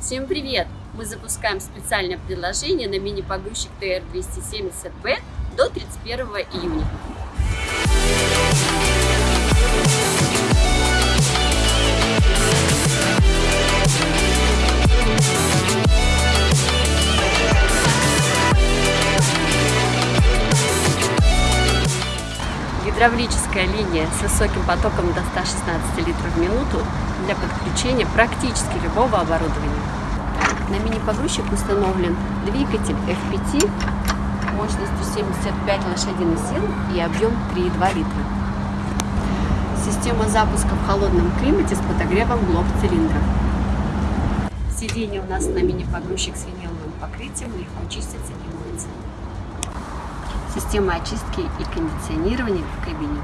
Всем привет! Мы запускаем специальное предложение на мини-погрузчик TR270B до 31 июня. Гидравлическая линия с высоким потоком до 116 литров в минуту для подключения практически любого оборудования. На мини-погрузчик установлен двигатель F5 мощностью 75 лошадиных сил и объем 3,2 литра. Система запуска в холодном климате с подогревом блок цилиндров. Сиденье у нас на мини-погрузчик с виниловым покрытием, легко чистится и моется. Система очистки и кондиционирования в кабине.